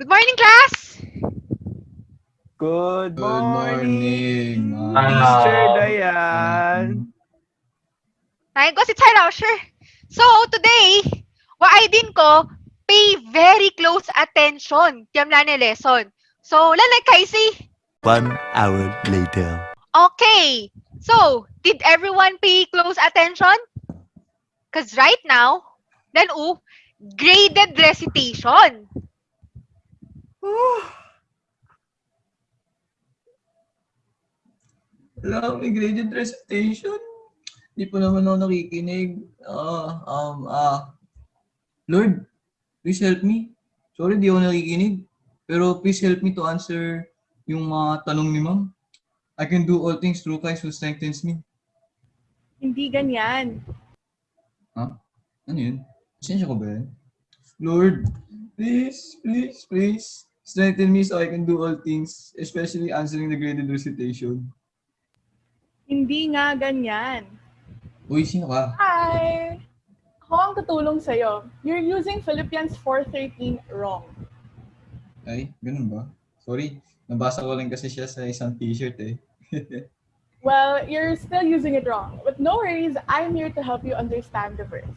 Good morning, class! Good Good morning, morning, ma'am. Mr. Dayan. Ay, ko si Tsai Rauscher. So, today, wa'aydin ko, pay very close attention. Tiyam na ni lesson. So, lalay Kaisi. One hour later. Okay. So, did everyone pay close attention? Because right now, then, oh, graded recitation. Wala may graded recitation. Hindi po naman ako nakikinig. Ah, um, ah. Lord, please help me. Sorry, di ako nakikinig. Pero please help me to answer yung mga tanong ni ma'am. I can do all things through Christ who strengthens me. Hindi ganyan. Ano yun? Pasensya ko ba yan? Lord, please, please, please, strengthen me so I can do all things, especially answering the graded recitation. Hindi nga ganyan. Uy, sino ka? Hi! Ako ang tutulong sa'yo. You're using Philippians 4.13 wrong. Ay, ganun ba? Sorry, nabasa ko lang kasi siya sa isang t-shirt eh. Well, you're still using it wrong. But no worries, I'm here to help you understand the verse.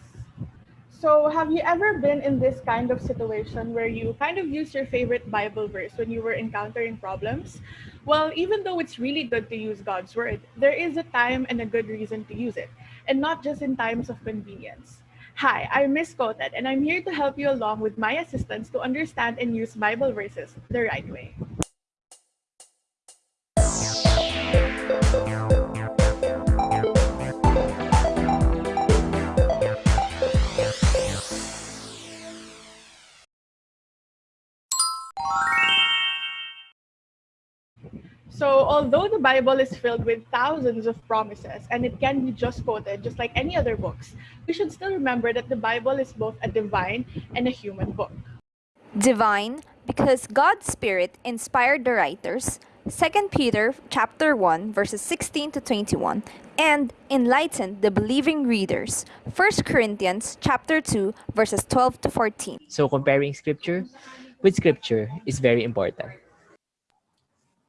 So, have you ever been in this kind of situation where you kind of use your favorite Bible verse when you were encountering problems? Well, even though it's really good to use God's word, there is a time and a good reason to use it, and not just in times of convenience. Hi, I'm Miss Coted, and I'm here to help you along with my assistants to understand and use Bible verses the right way. So, although the Bible is filled with thousands of promises and it can be just quoted just like any other books, we should still remember that the Bible is both a divine and a human book. divine because God's Spirit inspired the writers, 2 Peter chapter 1 verses 16 to 21, and enlightened the believing readers, 1 Corinthians chapter 2 verses 12 to 14. So comparing scripture with scripture is very important.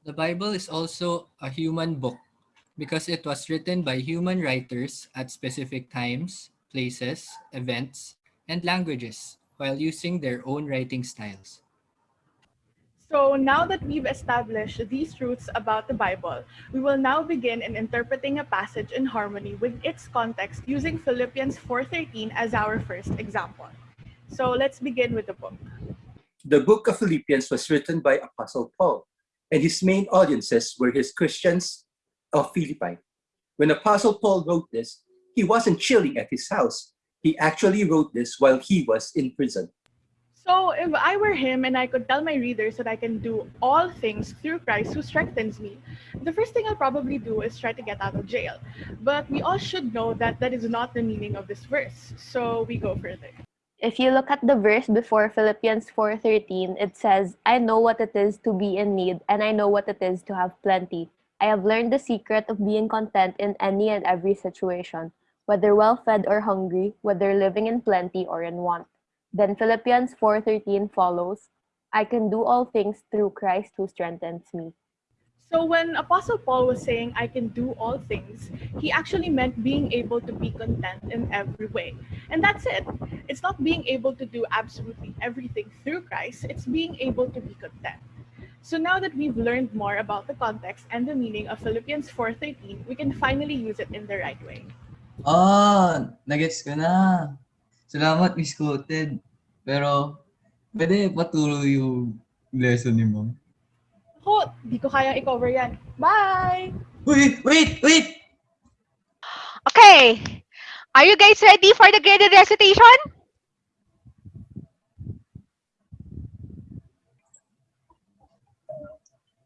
The Bible is also a human book because it was written by human writers at specific times, places, events, and languages while using their own writing styles. So, now that we've established these truths about the Bible, we will now begin in interpreting a passage in harmony with its context using Philippians 4:13 as our first example. So, let's begin with the book. The book of Philippians was written by Apostle Paul, and his main audiences were his Christians of Philippi. When Apostle Paul wrote this, he wasn't chilling at his house. He actually wrote this while he was in prison. So, if I were him and I could tell my readers that I can do all things through Christ who strengthens me, the first thing I'll probably do is try to get out of jail. But we all should know that that is not the meaning of this verse. So, we go further. If you look at the verse before Philippians 4:13, it says, "I know what it is to be in need, and I know what it is to have plenty. I have learned the secret of being content in any and every situation, whether well-fed or hungry, whether living in plenty or in want." Then Philippians 4:13 follows, "I can do all things through Christ who strengthens me." So, when Apostle Paul was saying, I can do all things, he actually meant being able to be content in every way. And that's it. It's not being able to do absolutely everything through Christ, it's being able to be content. So now that we've learned more about the context and the meaning of Philippians 4:13, we can finally use it in the right way. Ah, nagets ko na. Salamat, Miss. Pero, pwede paturo yung lesson ni ma'am. Ako, di ko kayang i-cover yan. Bye! Wait, wait, wait! Okay. Are you guys ready for the graded recitation?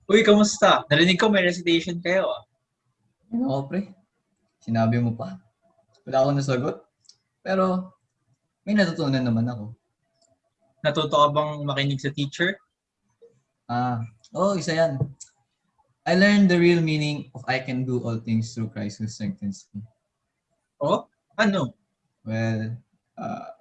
Uy, kamusta? Narinig ko may recitation kayo ah. Oo, pre. Sinabi mo pa. Wala akong nasagot. Pero, may natutunan naman ako. Natuto ka bang makinig sa teacher? Ah, oh, isa yan. I learned the real meaning of I can do all things through Christ who strengthens me. Oh? Ano? Well, uh,